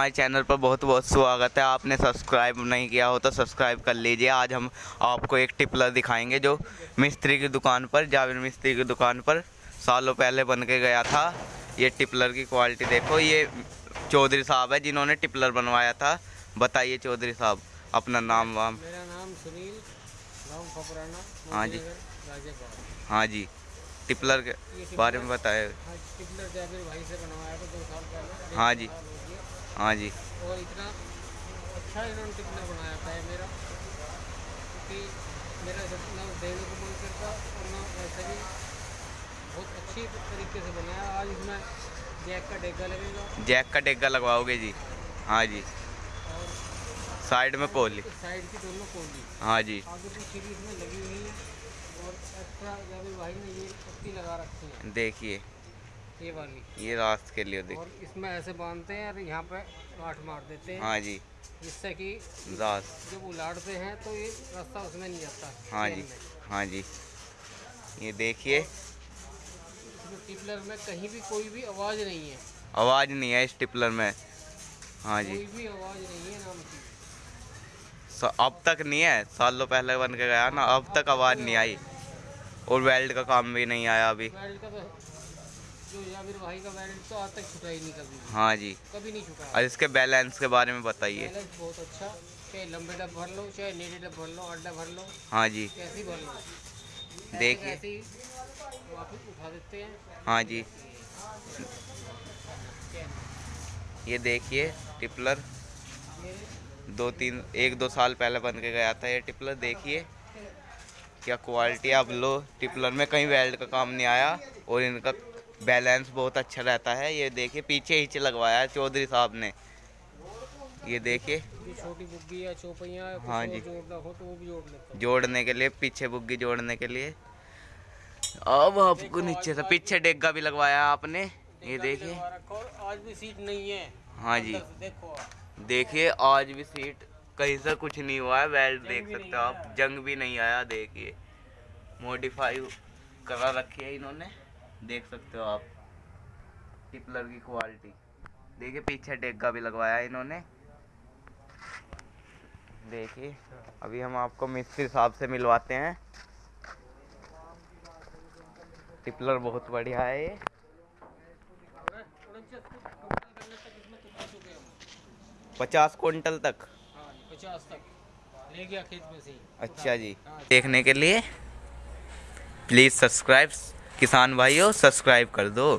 हमारे चैनल पर बहुत बहुत स्वागत है। आपने सब्सक्राइब नहीं किया हो तो सब्सक्राइब कर लीजिए। आज हम आपको एक टिपलर दिखाएँगे जो मिस्त्री की दुकान पर जावेद मिस्त्री की दुकान पर सालों पहले बन के गया था। ये टिपलर की क्वालिटी देखो ये चौधरी साहब है जिन्होंने टिपलर बनवाया था। बताइए चौधरी साहब अपना नाम वाम। मेरा नाम सुनील हाँ जी। हाँ जी। टिपलर के बारे में बताए। हाँ टिपलर भाई से बनवाया था दो साल पहले। हाँ जी। हो जी। और इतना अच्छा इन्होंने टिपलर बनाया था मेरा। क्योंकि मेरा जब ना देने को मन करता और ना वैसे भी बहुत अच्छी तरीके से बनाया। आज इसमें जैक का डेगा लगेगा। जैक का डेगा लगवाओगे जी। हाँ जी। और साइड में कोली साइड की दोनों कोली हाँ जी। आगे पीछे भी इसमें लगी हुई है और एक्स्ट्रा जाबिर भाई ने ये पत्ती लगा रखी है। देखिए। ये वाली। ये रास्त के लिए देख। और इसमें ऐसे बांधते हैं और यहाँ पे गांठ मार देते हैं। हाँ जी। जिससे कि जब उलाटते हैं तो ये रास्ता उसमें नहीं जाता हाँ जी हाँ जी। ये देखिए। इसमें टिपलर में कहीं भी कोई भी आवाज़ नहीं है। आवाज़ नहीं है इस टिपलर में। हाँ जी। कोई भी आवाज़ नहीं है नाम की। अब तक नहीं है। सालों पहले बन के गया ना अब तक आवाज़ नहीं आई। और वेल्ड का काम भी नहीं आया अभी। तो जो जाबिर भाई का वेल्ड तो आज तक छुटा ही नहीं कभी। हाँ जी। कभी नहीं छुटा। और इसके बैलेंस के बारे में बताइए। बैलेंस बहुत अच्छा। चाहे लंबे डब भर लो चाहे नीले डब भर लो अड्डा भर लो हाँ जी। कैसी भर लो। देखिए। वापस उठा देते हैं। हाँ जी। ये देखिए टिपलर। दो तीन एक दो साल पहले बन के गया था ये टिपलर देखिए। क्या क्वालिटी अब लो। टिपलर में कहीं वेल्ड का काम नहीं आया और इनका बैलेंस बहुत अच्छा रहता है। ये देखिए पीछे हिच लगवाया है चौधरी साहब ने। ये देखिए। छोटी बुग्गी या चौपैया हाँ जी। जोड़ना हो तो वो भी जोड़ लेता जोड़ने के लिए पीछे बुग्गी जोड़ने के लिए। अब आपको नीचे से पीछे डेगा भी लगवाया आपने। ये देखिए। आज भी सीट नहीं है। हाँ जी। देखो देखिए आज भी सीट कहीं से कुछ नहीं हुआ है। वेल्ड देख सकते हो आप। जंग भी नहीं आया देखिए। मॉडिफाई करा रखी है इन्होंने। देख सकते हो आप। टिपलर की क्वालिटी देखिए, पीछे डेगा भी लगवाया इन्होंने। देखिए, अभी हम आपको मिस्त्री साहब से मिलवाते हैं। टिपलर बहुत बढ़िया है ये। को पचास क्विंटल तक। पचास तक ले गया खेत में से अच्छा जी। देखने के लिए प्लीज़ सब्सक्राइब किसान भाइयों सब्सक्राइब कर दो।